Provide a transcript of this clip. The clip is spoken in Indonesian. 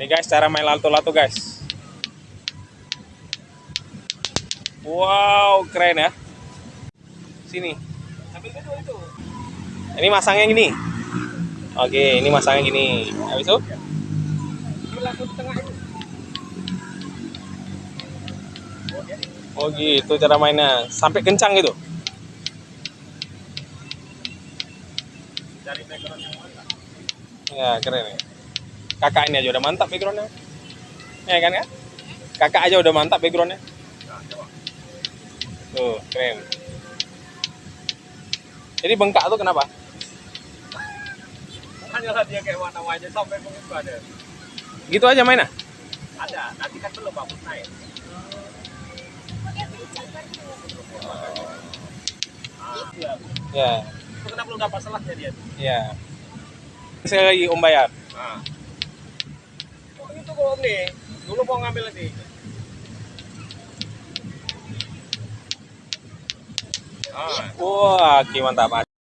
Nih guys, cara main lato-lato guys. Wow, keren ya. Sini. Ini masangnya gini. Oke, ini masangnya gini. Habis itu? Oh gitu cara mainnya. Sampai kencang gitu. Ya, keren ya. Kakak ini aja udah mantap backgroundnya. Ya kan ya? Kakak aja udah mantap backgroundnya. Tuh, keren. Jadi bengkak tuh kenapa? Hanyalah dia kayak warna wajah sampai begitu ada. Gitu aja mainnya? Ada, nanti kan belum bagus naik. Iya. Ya, Itu kenapa belum dapat selaknya dia? ya. Sekali lagi Om bayar. Nah. Itu kok Om nih. Dulu mau ngambil nanti. Ah, Wah, oke mantap.